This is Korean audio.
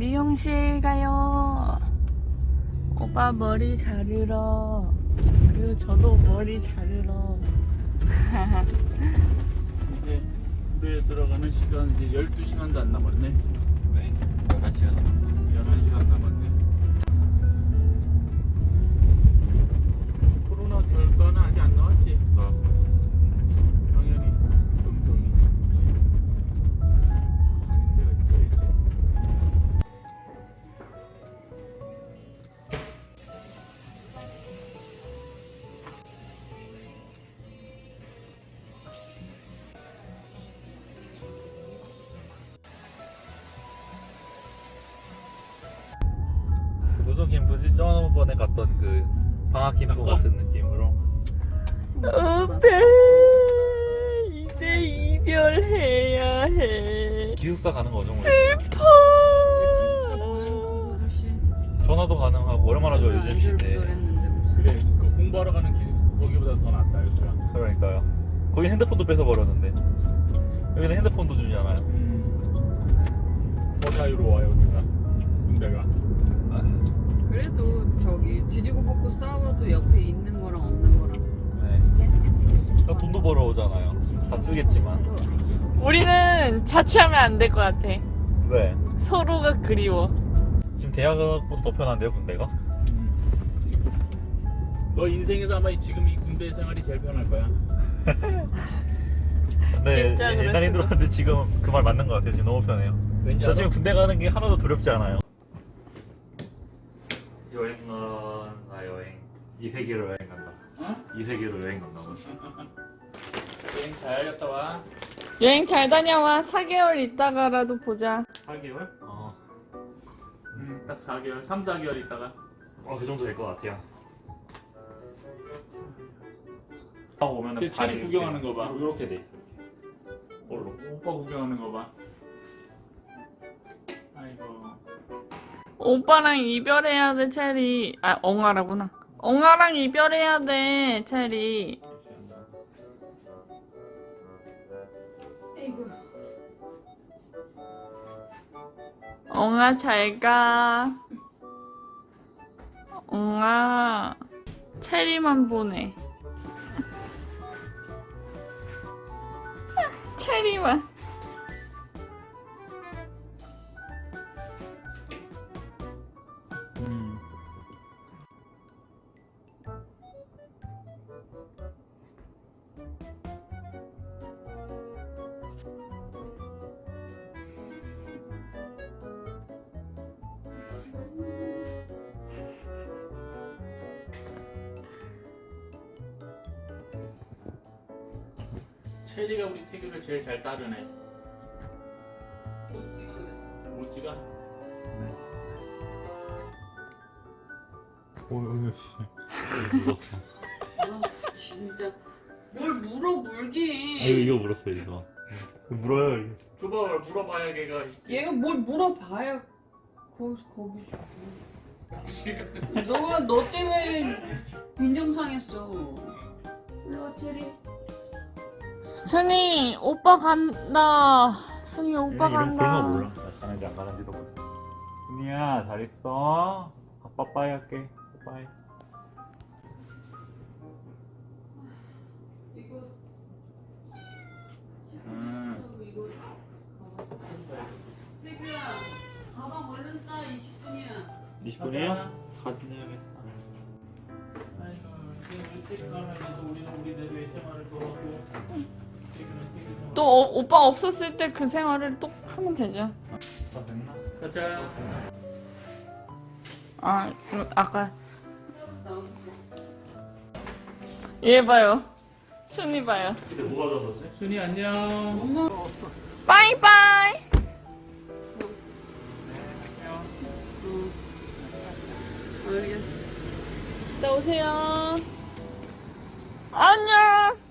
미용실 가요. 오빠 머리 자르러. 그리고 저도 머리 자르러. 이제 물에 들어가는 시간 이제 12시간도 안 남았네. 네. 11시간 11시간 남았네. 그 무슨 캠프지? 저번에 갔던 그 방학 낙원? 같은 느낌으로 오빠 이제 이별해야 해. 기숙사 가는 거죠? 뭐. 슬퍼. 전화도 가능하고 얼마나 좋아 요즘 시대 그래, 그 공부하러 가는 길 거기보다 더 낫다 이거야. 그러니까요 거기 핸드폰도 뺏어버렸는데 여기는 핸드폰도 주잖아요 음. 더 자유로워요 여기가. 군대가. 그래도 저기 뒤지고 볶고 싸워도 옆에 있는 거랑 없는 거랑 네다 돈도 벌어오잖아요 다 쓰겠지만 우리는 자취하면 안 될 것 같아. 왜? 서로가 그리워. 지금 대학보다 더 편한데요 군대가? 너 인생에서 아마 지금 이 군대 생활이 제일 편할 거야. 네 진짜 옛날에. 힘들었는데 지금 그 말 맞는 것 같아요 지금 너무 편해요 알아? 지금 군대 가는 게 하나도 두렵지 않아요 여행은 아 여행 이 세계로 여행 간다 어? 이 세계로 여행 간다고 여행 잘 갔다 와. 여행 잘 다녀와. 4개월 있다가라도 보자. 8개월? 어, 음, 딱 4개월, 3, 4개월 있다가. 어, 그 정도 될 것 같아요 하고 오면 제 체리 구경하는 거 봐. 이렇게 돼 있어 이렇게 오빠 구경하는 거 봐. 오빠랑 이별해야 돼, 체리. 아, 엉아라구나. 엉아랑 이별해야 돼, 체리. 엉아 잘 가. 엉아 체리만 보내. 체리만. 음. 체리가 우리 태교를 제일 잘 따르네. 못 찍어 그랬어 모찌가? 오 유씨 물었어 아 진짜. 뭘 물어 물긴 이거 이거 물었어 이거. 물어요 이거. 줘봐, 물어봐야 걔가. 얘가 뭘 물어봐야 거기서 거기서 씨가. 너가 너 때문에 빈정상했어. 일로와 체리. 순이 오빠 간다. 순이 오빠 이런 간다. 그런 거 몰라. 나 가는지 안 가는지도 몰라. 순이야 잘 있어? 아빠 빠이 할게 태규야 가방 얼른 싸 20분이야 20분이요? 사진 해야겠다 아이고, 우리 태교 가면서 우리는 우리대로의 생활을 또 하고. 태교는 태교대로. 또 어- 오빠 없었을 때 그 생활을 또 하면 되죠. 다 됐나? 가자. 아, 아까 얘 봐요. 순이 봐요. 그때 뭐가 졌었지? 순이 안녕. 빠이빠이. 알겠어 나 오세요. 안녕.